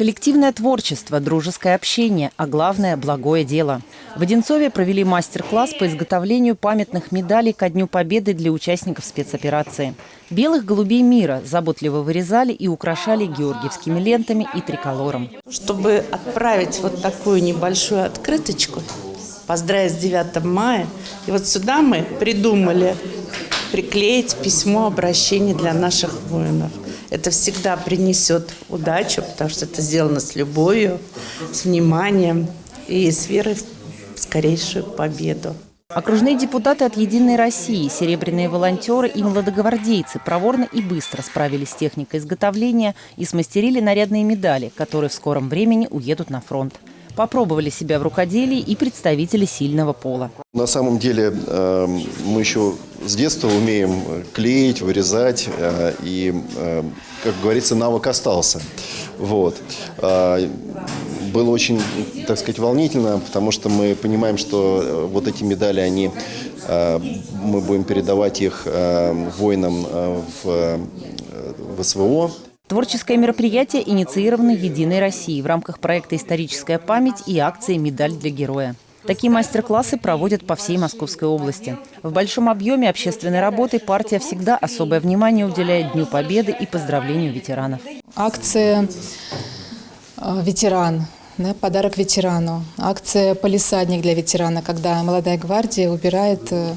Коллективное творчество, дружеское общение, а главное – благое дело. В Одинцове провели мастер-класс по изготовлению памятных медалей ко Дню Победы для участников спецоперации. Белых голубей мира заботливо вырезали и украшали георгиевскими лентами и триколором. Чтобы отправить вот такую небольшую открыточку, поздравить с 9 мая, и вот сюда мы придумали приклеить письмо обращения для наших воинов. Это всегда принесет удачу, потому что это сделано с любовью, с вниманием и с верой в скорейшую победу. Окружные депутаты от «Единой России», серебряные волонтеры и молодогвардейцы проворно и быстро справились с техникой изготовления и смастерили нарядные медали, которые в скором времени уедут на фронт. Попробовали себя в рукоделии и представители сильного пола. На самом деле э, мы еще с детства умеем клеить, вырезать, э, и, э, как говорится, навык остался. Вот. Э, было очень, так сказать, волнительно, потому что мы понимаем, что вот эти медали, они, мы будем передавать их воинам в, в СВО. Творческое мероприятие инициировано «Единой Россией» в рамках проекта «Историческая память» и акции «Медаль для героя». Такие мастер-классы проводят по всей Московской области. В большом объеме общественной работы партия всегда особое внимание уделяет Дню Победы и поздравлению ветеранов. Акция э, «Ветеран», да, подарок ветерану. Акция «Полисадник для ветерана», когда молодая гвардия убирает э,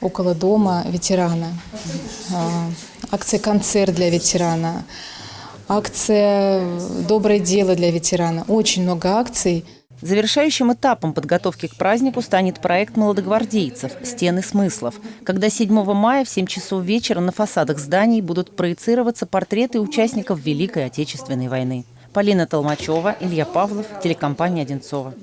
около дома ветерана. Э, акция «Концерт для ветерана». Акция «Доброе дело для ветерана». Очень много акций. Завершающим этапом подготовки к празднику станет проект молодогвардейцев «Стены смыслов», когда 7 мая в 7 часов вечера на фасадах зданий будут проецироваться портреты участников Великой Отечественной войны. Полина Толмачева, Илья Павлов, телекомпания «Одинцова».